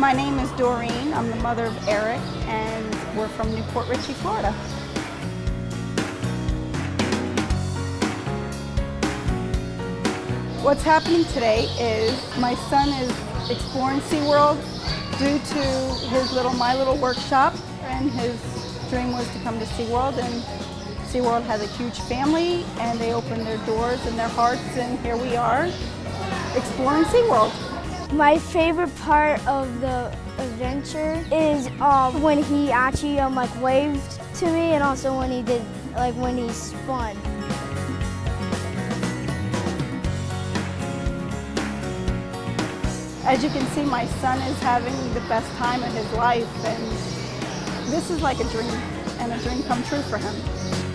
My name is Doreen. I'm the mother of Eric, and we're from New Port Richey, Florida. What's happening today is my son is exploring SeaWorld due to his little My Little Workshop, and his dream was to come to SeaWorld, and SeaWorld has a huge family, and they opened their doors and their hearts, and here we are exploring SeaWorld. My favorite part of the adventure is um, when he actually um, like waved to me and also when he did like when he spun. As you can see, my son is having the best time of his life, and this is like a dream, and a dream come true for him.